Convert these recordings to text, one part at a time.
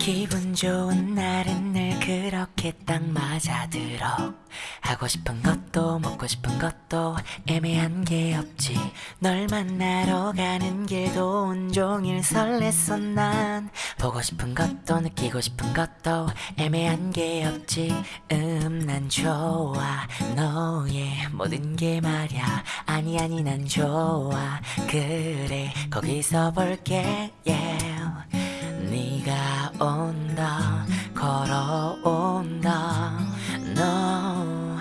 기분 좋은 날은 늘 그렇게 딱 맞아들어. 하고 싶은 것도 먹고 싶은 것도 애매한 게 없지. 널 만나러 가는 길도 온종일 설렜어 난. 보고 싶은 것도 느끼고 싶은 것도 애매한 게 없지. 음 난 좋아. 너의 모든 게 말야. 아니 아니 난 좋아. 그래 거기서 볼게. Yeah. 네가 온다 걸어온다. 너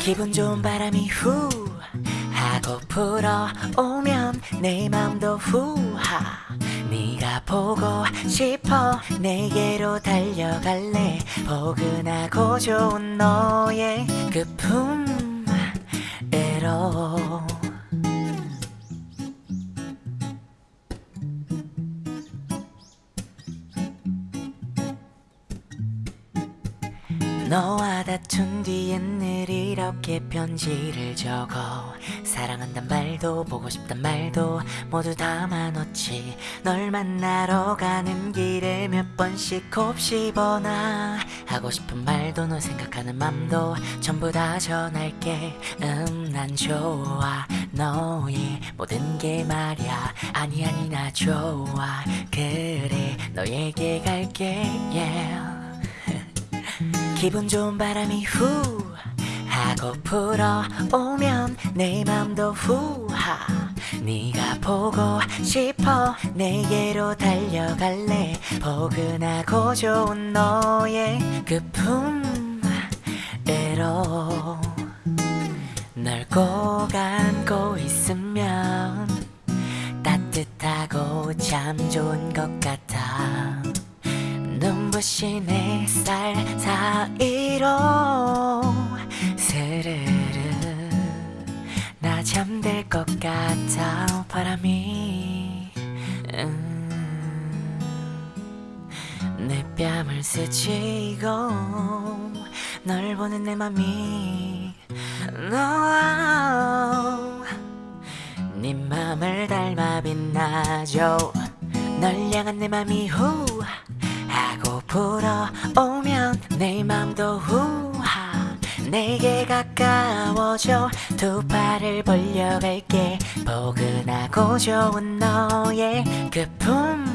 기분 좋은 바람이 후 하고 불어오면 내 맘도 후하. 네가 보고 싶어 내게로 달려갈래. 포근하고 좋은 너의 그 품으로 너와 다툰 뒤엔 늘 이렇게 편지를 적어. 사랑한단 말도 보고 싶단 말도 모두 담아놓지. 널 만나러 가는 길에 몇 번씩 곱씹어나 하고 싶은 말도 너 생각하는 맘도 전부 다 전할게. 음 난 좋아. 너의 모든 게 말야. 아니 아니 나 좋아. 그래 너에게 갈게. Yeah. 기분 좋은 바람이 후 하고 불어오면 내 맘도 후하. 네가 보고 싶어 내게로 달려갈래. 포근하고 좋은 너의 그 품으로 널꼭 안고 있으면 따뜻하고 참 좋은 것 같아 눈부신 햇살 사이로 스르르 나 잠들 것 같아 바람이. 음, 내 뺨을 스치고 널 보는 내 맘이 no, 네 맘을 닮아 빛나죠. 널 향한 내 맘이 후 하고 불어오면 내 맘도 후하 내게 가까워져 두 팔을 벌려갈게. 포근하고 좋은 너의 그 품으로